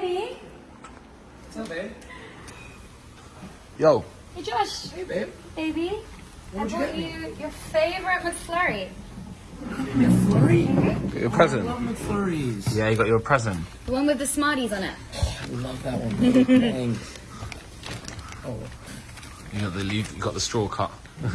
Baby. What's up, babe? Yo. Hey Josh. Hey, babe. Baby. I What'd you brought get me? you your favorite McFlurry. McFlurry? Your present. I love McFlurries. Yeah, you got your present. The one with the Smarties on it. I love that one. babe. Thanks. Oh, You got the you got the straw cut. there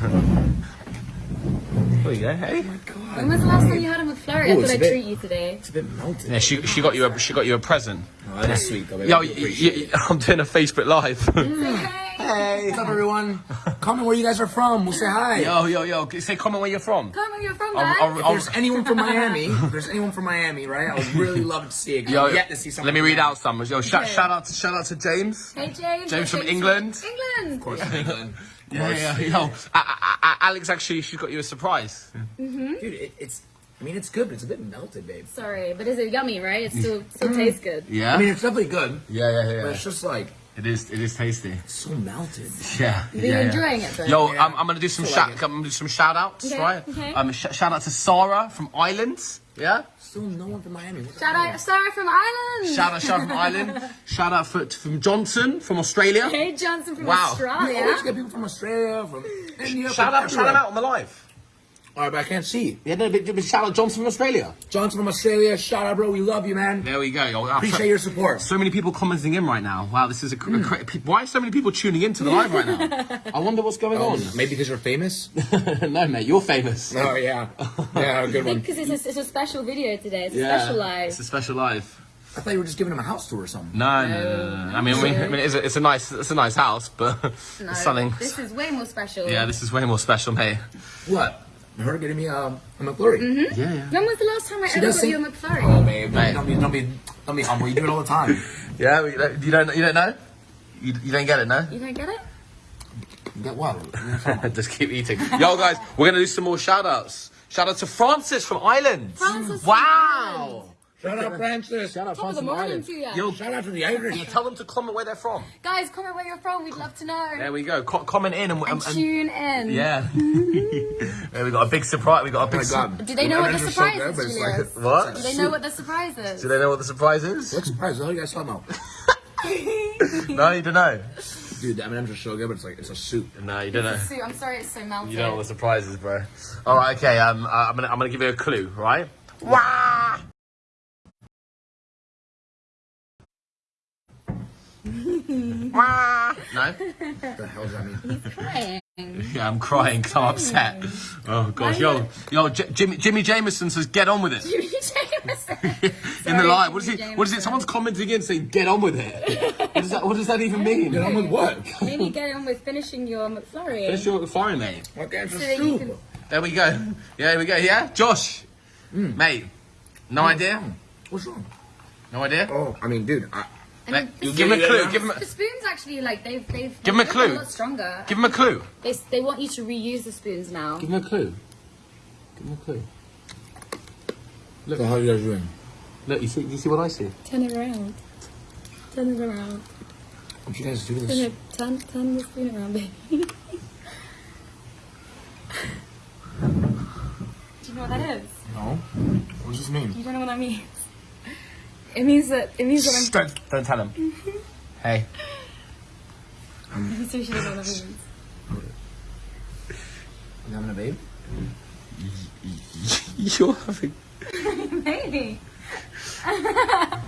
you go. Hey. Oh my God. When was the last time you had a McFlurry? Ooh, I it's thought a I'd bit- treat you today. It's a bit melted. Yeah, she she got you a she got you a present. Oh, that's sweet, though, babe. Yo, I y- do y- appreciate it. y- I'm doing a Facebook live. Hey. Hey, what's up, everyone? Comment where you guys are from. We'll say hi. yo, yo, yo. Say comment where you're from. Come where you're from, I'll- guys. I'll- If there's anyone from Miami, if there's anyone from Miami, right? I would really love to see it. Yo, yet to see someone. let me read out some. Yo, shout, Okay. shout out to shout out to James. hey James. James from James England. England. Of course, from England. Yeah, yeah, yo. A- A- A- Alex actually, she's got you a surprise. Mhm. Dude, it, it's. I mean, it's good, but it's a bit melted, babe. Sorry, but is it yummy, right? It still still tastes good. Yeah. I mean, it's definitely good, yeah, yeah, yeah. but it's just like It is. It is tasty. so melted. Yeah. You're yeah. enjoying it though? Yo, Yeah. I'm, I'm gonna do some shout. like. I'm gonna do some shout outs, Okay, right? okay. Um, sh- shout out to Sarah from Ireland. Yeah. Still no one from Miami. What Shout out Sarah from Ireland. Shout out, shout out from Ireland. Shout out for, from Johnson from Australia. Hey Johnson from Wow. We always Australia. get people from Australia, from India. Shout from out, shout everywhere. out on the live. All right, but I can't see. Yeah, no, but, but shout out Johnson from Australia. Johnson from Australia. Shout out, bro. We love you, man. There we go. Yo, Appreciate your support. So many people commenting in right now. Wow, this is a, a hmm. cra- pe- why are so many people tuning into the live right now? I wonder what's going oh, on. Maybe because you're famous. no, mate, you're famous. Oh yeah, yeah, good one. Because it's a, it's a special video today. It's a Yeah, special live. It's a special live. I thought you were just giving him a house tour or something. No, no, no, no, no. I mean, we, I mean, it's a, it's a nice, it's a nice house, but No, something. This is way more special. Yeah, this is way more special, mate. What? Her getting me um, a McFlurry. Mm-hmm. Yeah, yeah. When was the last time I She ever does got sing- you a McFlurry? Oh, babe, Mate. don't, be, don't be, don't be humble. You do it all the time. Yeah, you don't, you don't know? You, you don't get it, no? You don't get it? Get what? Just keep eating. Yo, guys, we're gonna do some more shout outs. Shout out to Francis from Ireland. Francis from Wow. Shout out Francis. Shout out Top of the morning to you. Yo, Shout out to the Irish. tell them to comment where they're from. Guys, comment where you're from. We'd love to know. There we go. Co- comment in and, and and, and tune in. yeah. there we got a big surprise. We got a Oh big. my su- Do they know what the surprise is, Julius? like- What? Do they know what the surprise is? Do they know what the surprise is? What surprise? What are you guys talking about? no, you don't know. Dude, the M&M's are so good, but it's like it's a soup. No, you don't know. Sue, I'm sorry it's so melted. You don't know what the surprise is, bro. All right, okay. Um, uh, I'm gonna I'm gonna give you a clue, right? Wah! No. What the hell does that mean? Crying. Yeah, I'm crying 'cause I'm upset. Oh gosh, yo, yo, J- Jimmy, Jimmy Jameson says, "Get on with it." Jimmy Jameson. In the Sorry, live, what is Jimmy it? What is it? Someone's commenting in saying, "Get on with it." What does that? What does that even mean? Get on with what? Maybe get on with finishing your McFlurry. Finish your fire, mate. What kind So of that you soup? can- There we go. Yeah, there we go. Yeah, Josh, hmm. mate. No hmm. idea. What's wrong? No idea. Oh, I mean, dude, I, I Mate, mean, you give him a clue. Give him The spoons actually, like, they've, they've, Give him a clue. a lot stronger. give him a clue. They, they want you to reuse the spoons now. Give him a clue. Give him a clue. Look. the hell are you guys doing? Look, you see? You see what I see? Turn it around. Turn it around. What you guys do Turn, this? it, turn, turn the spoon around, baby. do you know what that is? No. What does this mean? You don't know what that means? It means that, it means that I'm... Don't don't tell him. Mm-hmm. hey. I'm so sure you don't know what that means. You having a babe? You're having. Maybe.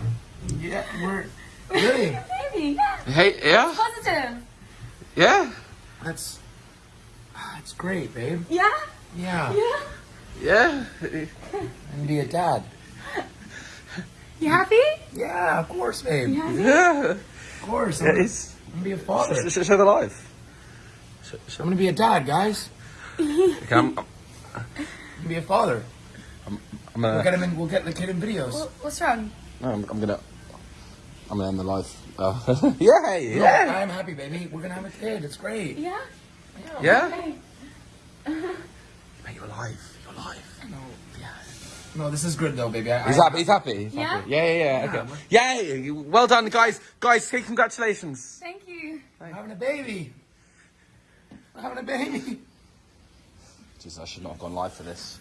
Yeah, we're really. Maybe. Yeah. Hey, yeah, Positive. yeah. That's. Ah, it's great, babe. Yeah? Yeah. Yeah? Yeah. I'm be a dad. You happy? Yeah, of course, babe. You happy? Yeah. Of course. I'm, It's. I'm gonna be a father. I'm Show, show the life. I'm gonna be a dad, guys. Okay, I'm, I'm gonna be a father. I'm We'll gonna. get him in. We'll get the kid in videos. What- What's wrong? No, I'm, I'm gonna. I'm gonna end the life. Oh. yeah, No, yeah. I'm happy, baby. We're gonna have a kid. It's great. Yeah? Yeah? Hey. Mate, you're alive. You're alive. No, no, this is good though, baby. I, He's I, happy. He's happy. He's Yeah? happy. Yeah, yeah, yeah. Okay. Yeah. Well done, guys. Guys, say congratulations. Thank you. I'm having a baby. I'm having a baby. Jesus, I should not have gone live for this.